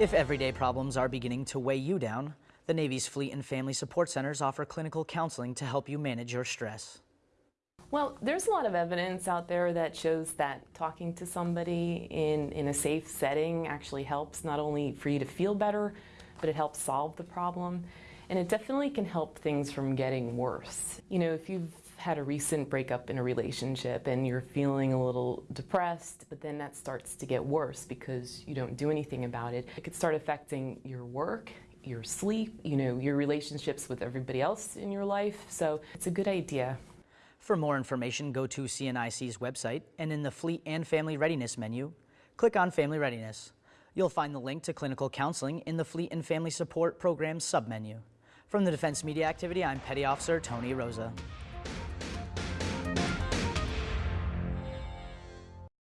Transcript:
If everyday problems are beginning to weigh you down, the Navy's Fleet and Family Support Centers offer clinical counseling to help you manage your stress. Well, there's a lot of evidence out there that shows that talking to somebody in, in a safe setting actually helps not only for you to feel better, but it helps solve the problem. And it definitely can help things from getting worse. You know, if you've had a recent breakup in a relationship and you're feeling a little depressed, but then that starts to get worse because you don't do anything about it, it could start affecting your work, your sleep, you know, your relationships with everybody else in your life. So it's a good idea. For more information, go to CNIC's website and in the Fleet and Family Readiness menu, click on Family Readiness. You'll find the link to clinical counseling in the Fleet and Family Support Program submenu. From the Defense Media Activity, I'm Petty Officer Tony Rosa.